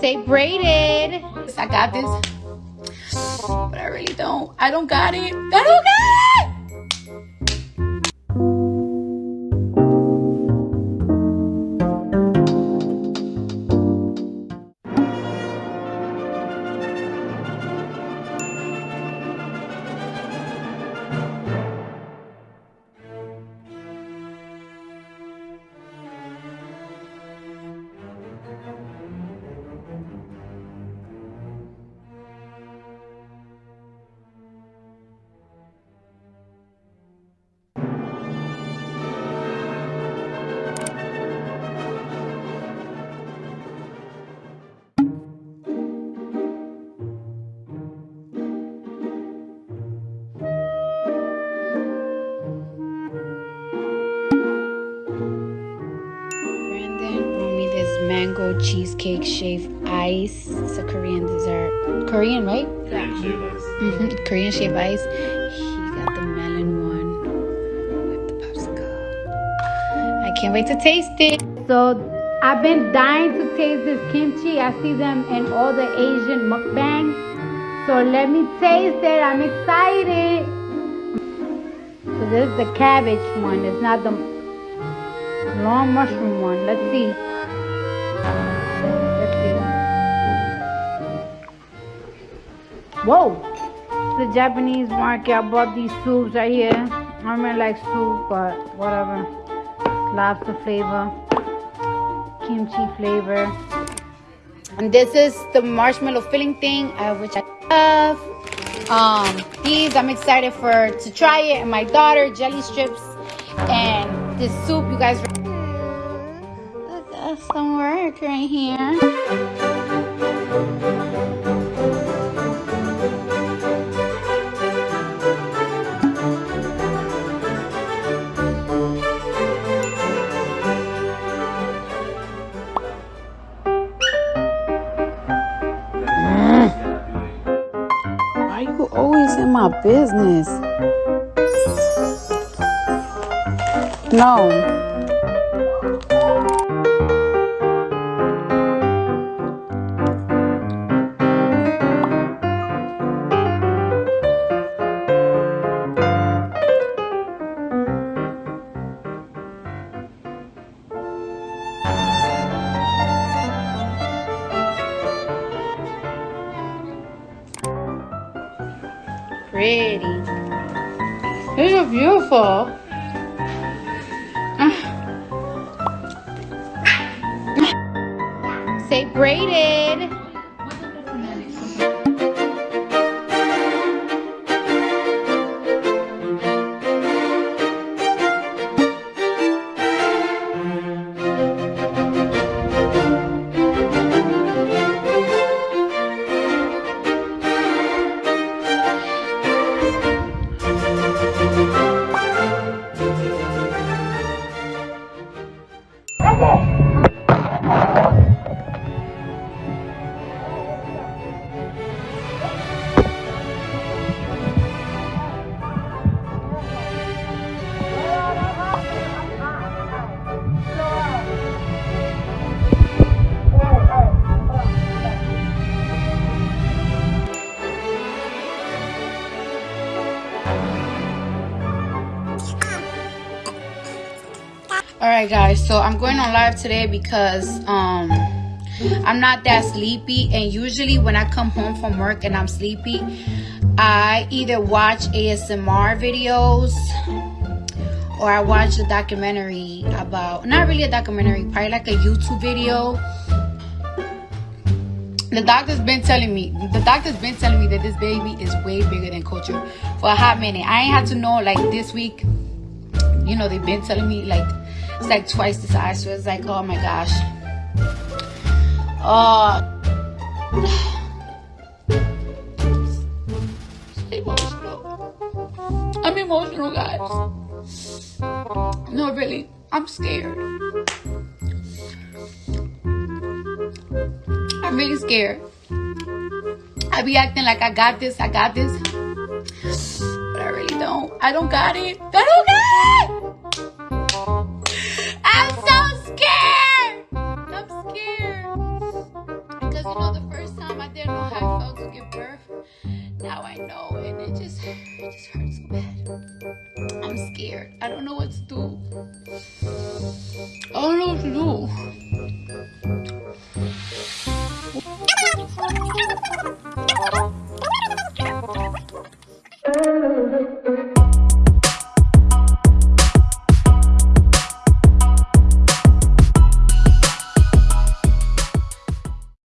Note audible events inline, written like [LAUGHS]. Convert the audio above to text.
Say braided. I got this. But I really don't. I don't got it. I don't got it! Mango cheesecake shaved ice. It's a Korean dessert. Korean, right? Yeah. hmm Korean shaved ice. He got the melon one with the popsicle. I can't wait to taste it. So I've been dying to taste this kimchi. I see them in all the Asian mukbang. So let me taste it. I'm excited. So this is the cabbage one. It's not the long mushroom one. Let's see. Whoa! The Japanese market. I bought these soups right here. I don't really like soup, but whatever. Lobster flavor, kimchi flavor. And this is the marshmallow filling thing, uh, which I love. Um, these I'm excited for to try it. And my daughter jelly strips and this soup. You guys. Look, that's some work right here. My business? No. Pretty. These are beautiful. Say braided. All right, guys. So I'm going on live today because um I'm not that sleepy, and usually when I come home from work and I'm sleepy, I either watch ASMR videos or I watch a documentary about not really a documentary, probably like a YouTube video. The doctor's been telling me, the doctor's been telling me that this baby is way bigger than culture for a hot minute. I ain't had to know like this week. You know, they've been telling me like it's like twice the size. So it's like, oh my gosh. Uh, [SIGHS] emotional. I'm emotional, guys. No, really. I'm scared. I'm really scared. I be acting like I got this, I got this. But I really don't. I don't got it. I don't got it! because you know the first time I didn't know how I felt to give birth. Now I know, and it just it just hurts so bad. I'm scared. I don't know what to do. I don't know what to do. [LAUGHS]